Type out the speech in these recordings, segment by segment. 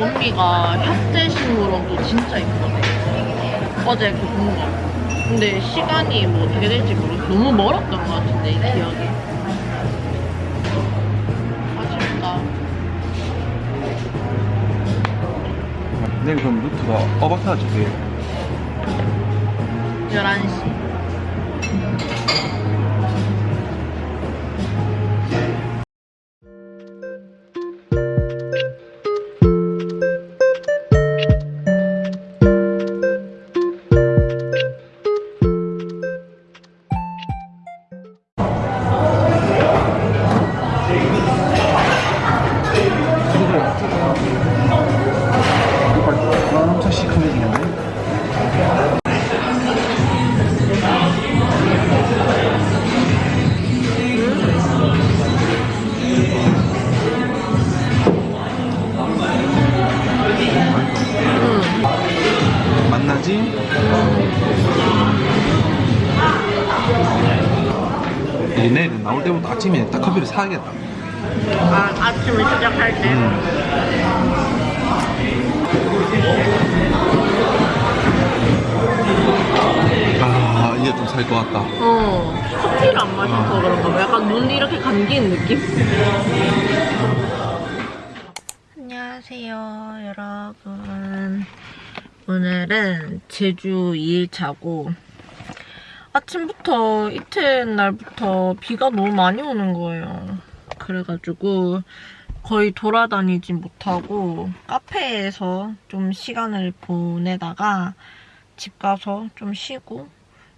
언니가 현대식물원도 진짜 이쁘거든. 어제 그 본 거. 근데 시간이 뭐 어떻게 될지 모르겠어. 너무 멀었던 것 같은데, 이 기억이. 아쉽다. 내일 그럼 루트가 어박하지 돼. 11시. 아침에 딱 커피를 사야겠다. 아, 아침을 시작할 때. 아 이제 좀 살 것 같다. 어, 커피를 안 마셔서 그런가 봐. 약간 눈이 이렇게 감기는 느낌? 안녕하세요, 여러분. 오늘은 제주 2일차고, 아침부터 이튿날부터 비가 너무 많이 오는 거예요. 그래가지고, 거의 돌아다니지 못하고, 카페에서 좀 시간을 보내다가, 집 가서 좀 쉬고,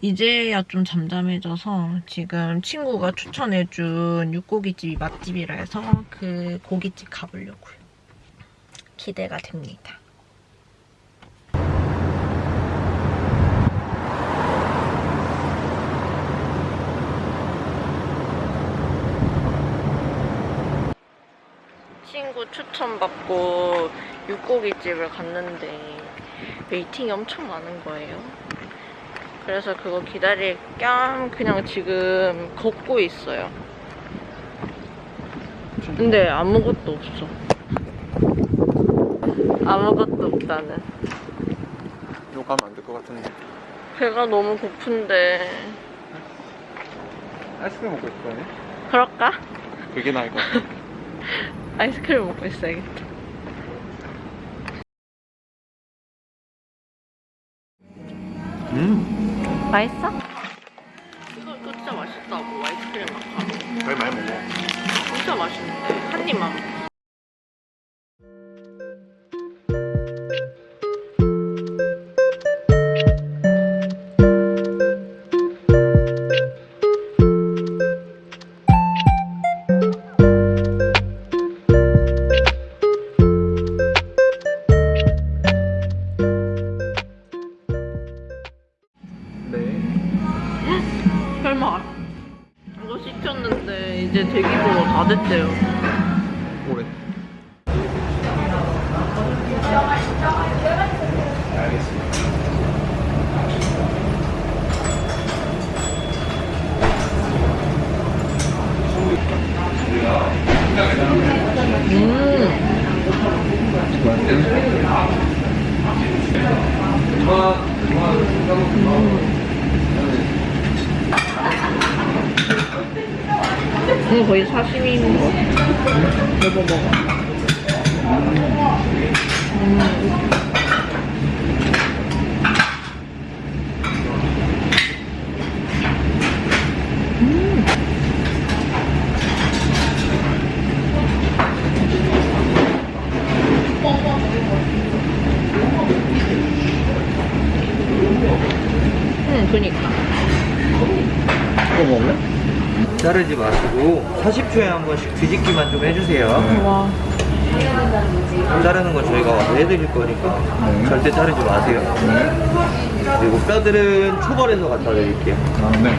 이제야 좀 잠잠해져서 지금 친구가 추천해준 육고기집이 맛집이라 해서 그 고깃집 가보려고요. 기대가 됩니다. 친구 추천받고 육고기집을 갔는데 웨이팅이 엄청 많은 거예요. 그래서 그거 기다릴 겸 그냥 지금 걷고 있어요. 근데 아무것도 없어. 아무것도 없다는. 욕하면 안 될 것 같은데. 배가 너무 고픈데 아이스크림 먹고 거네. 그럴까? 그게 나을 것 같아. 아이스크림 먹고 있어야겠다. 음. 맛있어? 이거, 이거 진짜 맛있다고 아이스크림 마카롱. 잘 많이 먹어. 진짜 맛있는데 한 입만. 거 거의 사시미인 거. 먹어 먹어. 응, 그니까. 이거 먹을래? 자르지 마시고 40초에 한 번씩 뒤집기만 좀 해주세요. 와. 자르는 건 저희가 와서 해드릴 거니까 네. 절대 자르지 마세요. 그리고 뼈들은 초벌해서 갖다 드릴게요. 아, 네.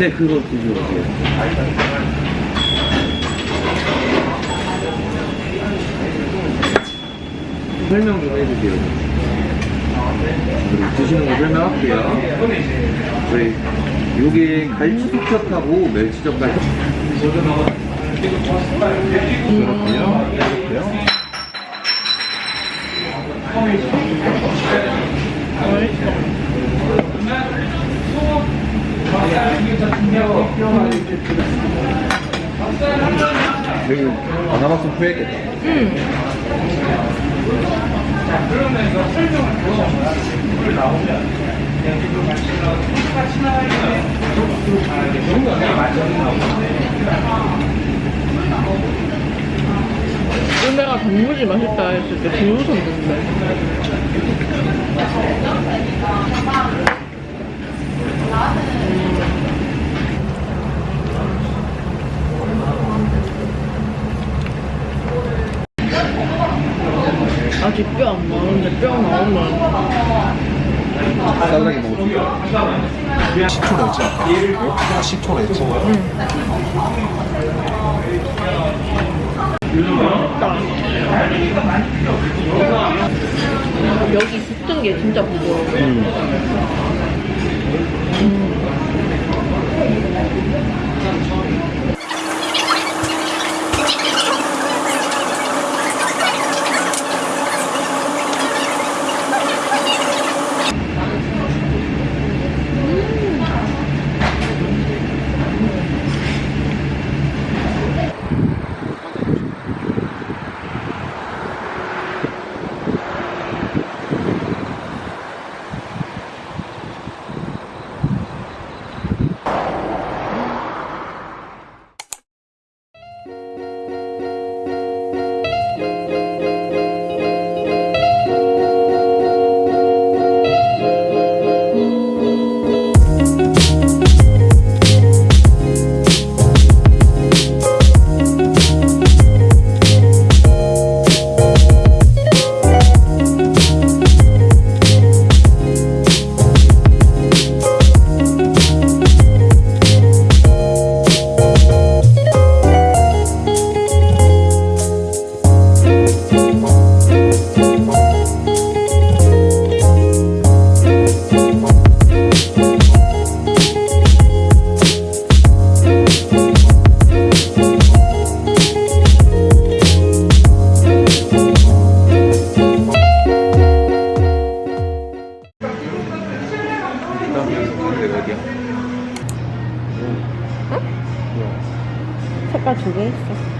네, 그거 드셔보세요. 설명 좀 해주세요. 그리고 드시는 거 설명할게요. 저희 요게 갈치숙젓하고 멸치젓갈. 이렇게요. 여기 안 와봤으면 후회했겠다. 은배가 단무지 맛있다 했을 때 비웃었는데. 아직 뼈 안 나오는데 뼈 나오면 싸다게 먹어줄게 10초 냈지 아까? 10초 냈지 여기 붙은 게 진짜 부드러워 음. 음. 색깔 두개 있어.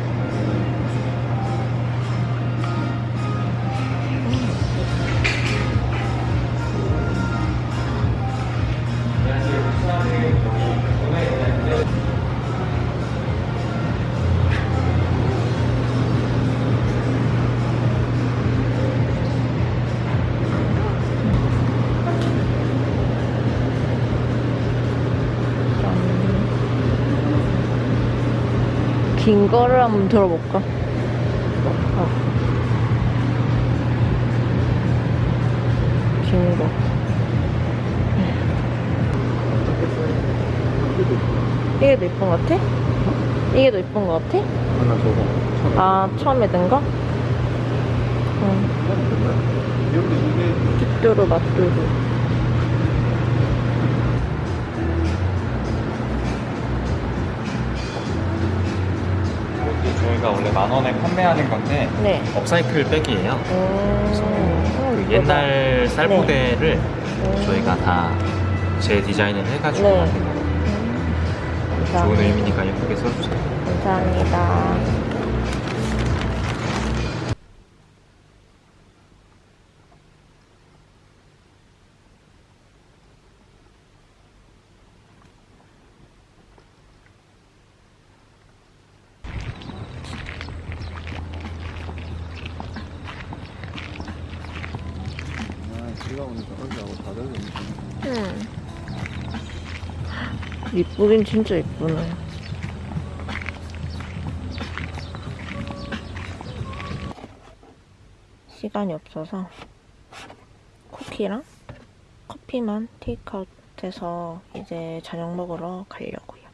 긴 거를 한번 들어볼까? 어. 긴 거. 이게 더 이쁜 것 같아? 이게 더 이쁜 것 같아? 하나 저거. 아, 처음에 든 거? 응. 뚜뚜루 맛뚜루. 저희가 원래 만 원에 판매하는 건데 네. 업사이클 백이에요. 그. 옛날 쌀포대를 음. 저희가 다 재디자인을 해가지고 네. 만든 거예요. 음. 좋은. 의미니까 예쁘게 써주세요. 감사합니다. 아, 비가 오니까 얼굴하고 다들 음. 이쁘긴 진짜 이쁘네. 시간이 없어서 쿠키랑 커피만 테이크아웃해서 이제 저녁 먹으러 가려고요.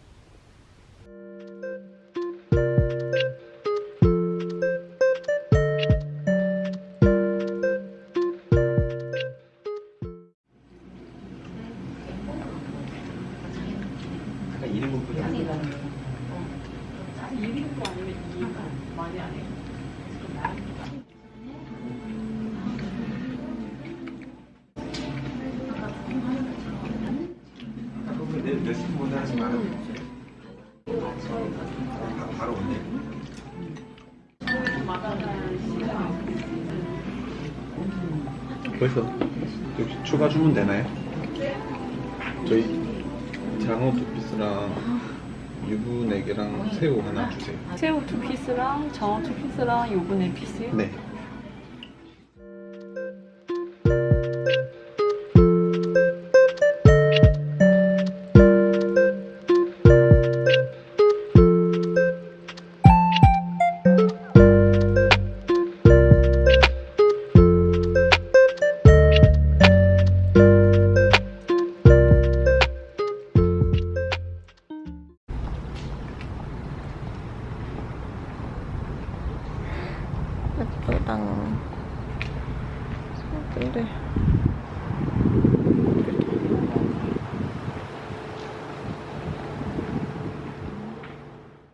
약간 1인분 끓여. 내일 몇 시보다 하지 말아. 바로 온대. 벌써 혹시 추가 주문 되나요? 저희 장어 두 피스랑 유부 네 개랑 새우 하나 주세요. 새우 두 피스랑 장어 두 피스랑 요거 네 피스요? 네.